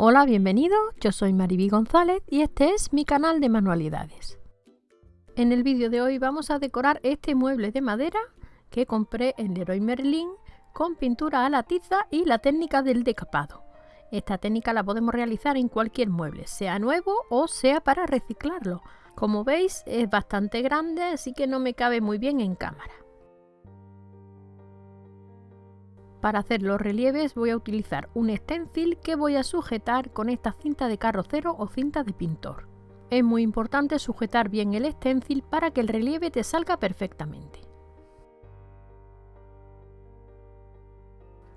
Hola, bienvenido, yo soy Mariby González y este es mi canal de manualidades. En el vídeo de hoy vamos a decorar este mueble de madera que compré en Leroy Merlin con pintura a la tiza y la técnica del decapado. Esta técnica la podemos realizar en cualquier mueble, sea nuevo o sea para reciclarlo. Como veis es bastante grande así que no me cabe muy bien en cámara. Para hacer los relieves voy a utilizar un stencil que voy a sujetar con esta cinta de carrocero o cinta de pintor. Es muy importante sujetar bien el stencil para que el relieve te salga perfectamente.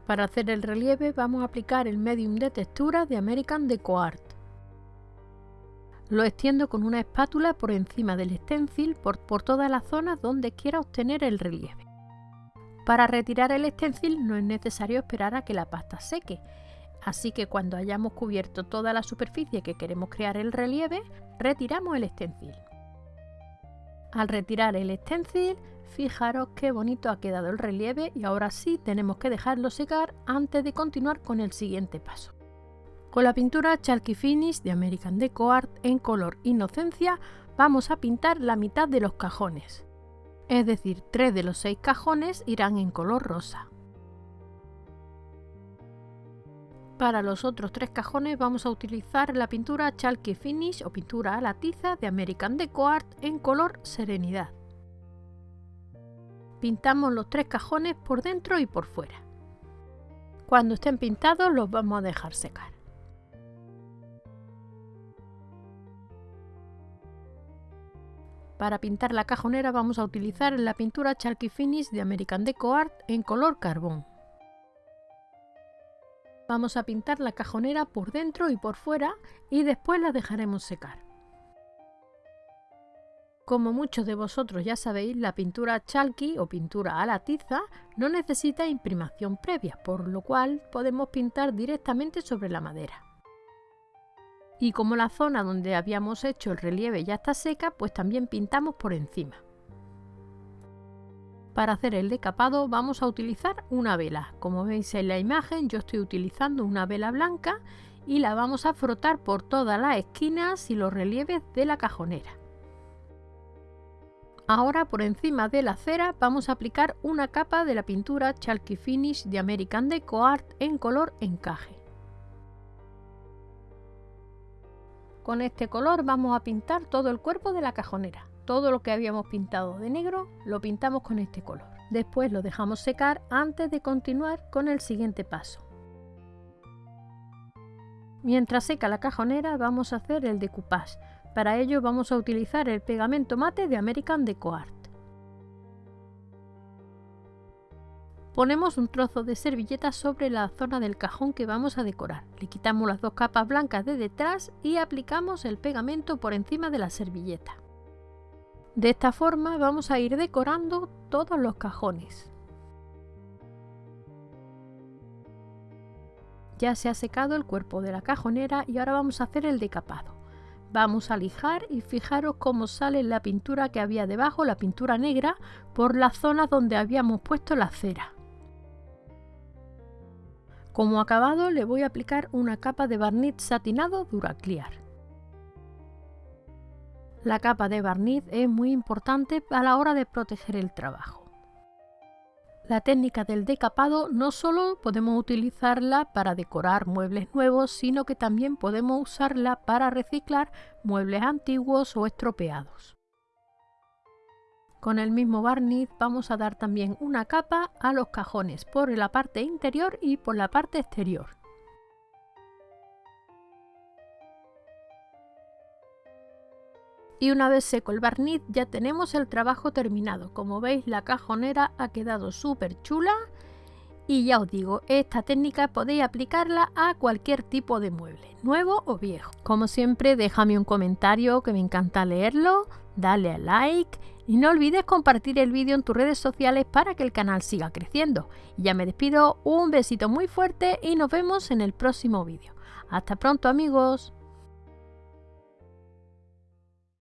Para hacer el relieve vamos a aplicar el medium de textura de American Deco Art. Lo extiendo con una espátula por encima del stencil por, por todas las zonas donde quiera obtener el relieve. Para retirar el stencil no es necesario esperar a que la pasta seque, así que cuando hayamos cubierto toda la superficie que queremos crear el relieve, retiramos el stencil. Al retirar el stencil, fijaros qué bonito ha quedado el relieve y ahora sí tenemos que dejarlo secar antes de continuar con el siguiente paso. Con la pintura Chalky Finish de American Deco Art en color Inocencia vamos a pintar la mitad de los cajones es decir, tres de los seis cajones irán en color rosa. Para los otros tres cajones vamos a utilizar la pintura Chalky Finish o pintura a la tiza de American Deco Art en color Serenidad. Pintamos los tres cajones por dentro y por fuera. Cuando estén pintados los vamos a dejar secar. Para pintar la cajonera vamos a utilizar la pintura Chalky Finish de American Deco Art en color carbón. Vamos a pintar la cajonera por dentro y por fuera y después la dejaremos secar. Como muchos de vosotros ya sabéis, la pintura chalky o pintura a la tiza no necesita imprimación previa, por lo cual podemos pintar directamente sobre la madera y como la zona donde habíamos hecho el relieve ya está seca, pues también pintamos por encima. Para hacer el decapado vamos a utilizar una vela. Como veis en la imagen yo estoy utilizando una vela blanca y la vamos a frotar por todas las esquinas y los relieves de la cajonera. Ahora por encima de la cera vamos a aplicar una capa de la pintura Chalky Finish de American Deco Art en color encaje. Con este color vamos a pintar todo el cuerpo de la cajonera. Todo lo que habíamos pintado de negro lo pintamos con este color. Después lo dejamos secar antes de continuar con el siguiente paso. Mientras seca la cajonera vamos a hacer el decoupage. Para ello vamos a utilizar el pegamento mate de American Deco Art. Ponemos un trozo de servilleta sobre la zona del cajón que vamos a decorar. Le quitamos las dos capas blancas de detrás y aplicamos el pegamento por encima de la servilleta. De esta forma vamos a ir decorando todos los cajones. Ya se ha secado el cuerpo de la cajonera y ahora vamos a hacer el decapado. Vamos a lijar y fijaros cómo sale la pintura que había debajo, la pintura negra, por la zona donde habíamos puesto la cera. Como acabado le voy a aplicar una capa de barniz satinado Duraclear. La capa de barniz es muy importante a la hora de proteger el trabajo. La técnica del decapado no solo podemos utilizarla para decorar muebles nuevos, sino que también podemos usarla para reciclar muebles antiguos o estropeados. Con el mismo barniz vamos a dar también una capa a los cajones por la parte interior y por la parte exterior. Y una vez seco el barniz ya tenemos el trabajo terminado. Como veis la cajonera ha quedado súper chula y ya os digo, esta técnica podéis aplicarla a cualquier tipo de mueble, nuevo o viejo. Como siempre déjame un comentario que me encanta leerlo, dale a like y no olvides compartir el vídeo en tus redes sociales para que el canal siga creciendo. ya me despido, un besito muy fuerte y nos vemos en el próximo vídeo. Hasta pronto amigos.